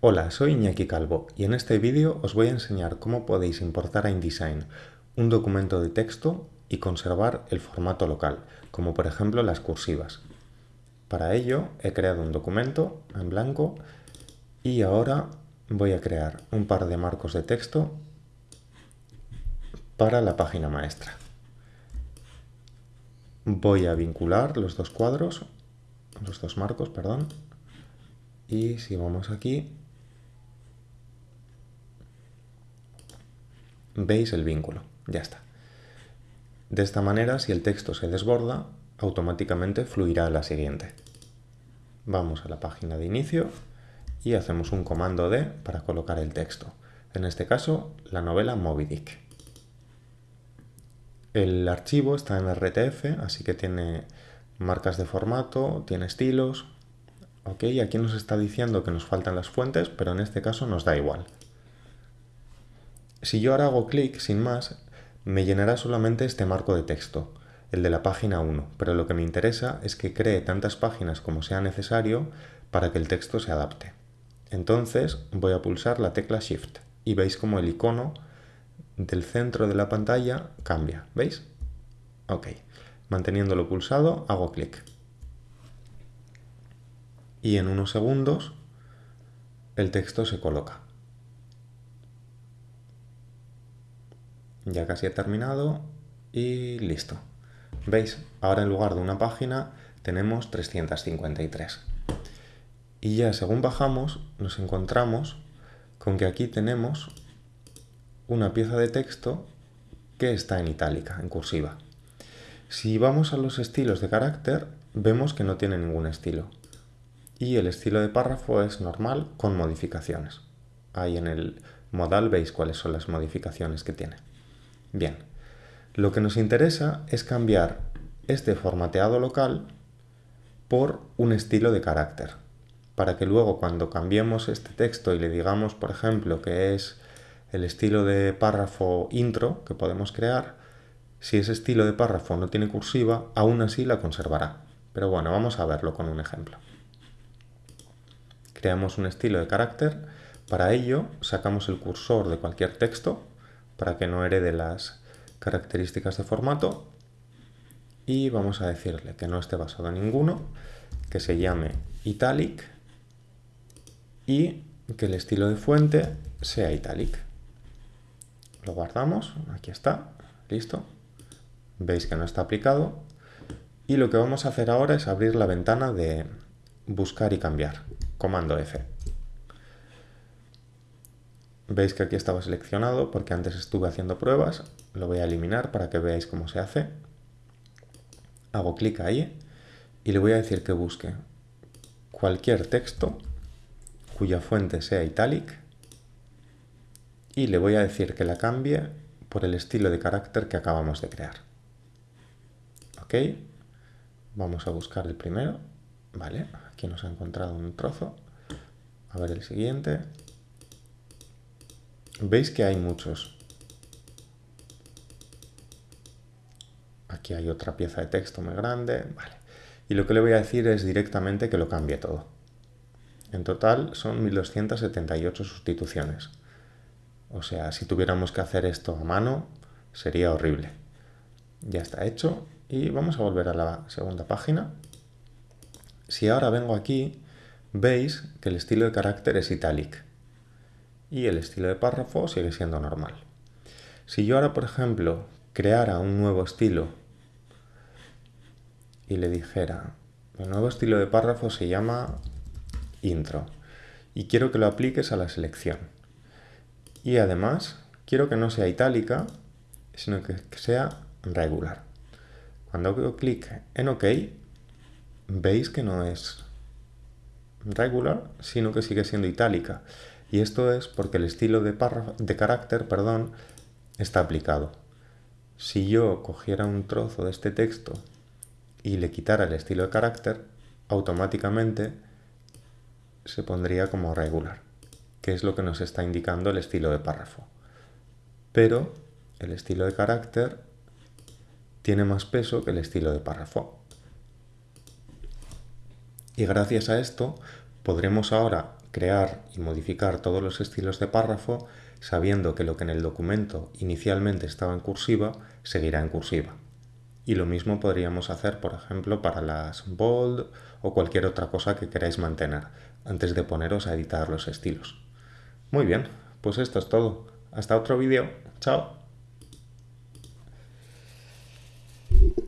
Hola, soy Iñaki Calvo y en este vídeo os voy a enseñar cómo podéis importar a InDesign un documento de texto y conservar el formato local, como por ejemplo las cursivas. Para ello he creado un documento en blanco y ahora voy a crear un par de marcos de texto para la página maestra. Voy a vincular los dos cuadros, los dos marcos, perdón, y si vamos aquí, veis el vínculo, ya está. De esta manera, si el texto se desborda, automáticamente fluirá a la siguiente. Vamos a la página de inicio y hacemos un comando D para colocar el texto. En este caso, la novela Moby Dick. El archivo está en RTF, así que tiene marcas de formato, tiene estilos. Ok, aquí nos está diciendo que nos faltan las fuentes, pero en este caso nos da igual. Si yo ahora hago clic, sin más, me llenará solamente este marco de texto, el de la página 1, pero lo que me interesa es que cree tantas páginas como sea necesario para que el texto se adapte. Entonces voy a pulsar la tecla Shift y veis como el icono del centro de la pantalla cambia, ¿veis? Ok, manteniéndolo pulsado hago clic. Y en unos segundos el texto se coloca. Ya casi he terminado y listo. ¿Veis? Ahora en lugar de una página tenemos 353. Y ya según bajamos nos encontramos con que aquí tenemos una pieza de texto que está en itálica, en cursiva. Si vamos a los estilos de carácter, vemos que no tiene ningún estilo. Y el estilo de párrafo es normal con modificaciones. Ahí en el modal veis cuáles son las modificaciones que tiene. Bien, lo que nos interesa es cambiar este formateado local por un estilo de carácter, para que luego cuando cambiemos este texto y le digamos, por ejemplo, que es el estilo de párrafo intro que podemos crear, si ese estilo de párrafo no tiene cursiva, aún así la conservará. Pero bueno, vamos a verlo con un ejemplo. Creamos un estilo de carácter, para ello sacamos el cursor de cualquier texto, para que no herede las características de formato, y vamos a decirle que no esté basado en ninguno, que se llame italic y que el estilo de fuente sea italic. Lo guardamos, aquí está, listo. Veis que no está aplicado. Y lo que vamos a hacer ahora es abrir la ventana de buscar y cambiar, comando F. Veis que aquí estaba seleccionado porque antes estuve haciendo pruebas. Lo voy a eliminar para que veáis cómo se hace. Hago clic ahí y le voy a decir que busque cualquier texto cuya fuente sea italic y le voy a decir que la cambie por el estilo de carácter que acabamos de crear. Ok, vamos a buscar el primero. Vale, aquí nos ha encontrado un trozo. A ver el siguiente. Veis que hay muchos. Aquí hay otra pieza de texto muy grande. Vale. Y lo que le voy a decir es directamente que lo cambie todo. En total son 1278 sustituciones. O sea, si tuviéramos que hacer esto a mano, sería horrible. Ya está hecho y vamos a volver a la segunda página. Si ahora vengo aquí, veis que el estilo de carácter es italic y el estilo de párrafo sigue siendo normal. Si yo ahora, por ejemplo, creara un nuevo estilo y le dijera, el nuevo estilo de párrafo se llama intro y quiero que lo apliques a la selección. Y además, quiero que no sea itálica, sino que sea regular. Cuando hago clic en OK, veis que no es regular, sino que sigue siendo itálica. Y esto es porque el estilo de, de carácter perdón, está aplicado. Si yo cogiera un trozo de este texto y le quitara el estilo de carácter, automáticamente se pondría como regular que es lo que nos está indicando el estilo de párrafo. Pero el estilo de carácter tiene más peso que el estilo de párrafo. Y gracias a esto podremos ahora crear y modificar todos los estilos de párrafo sabiendo que lo que en el documento inicialmente estaba en cursiva seguirá en cursiva. Y lo mismo podríamos hacer, por ejemplo, para las bold o cualquier otra cosa que queráis mantener antes de poneros a editar los estilos. Muy bien, pues esto es todo. Hasta otro vídeo. Chao.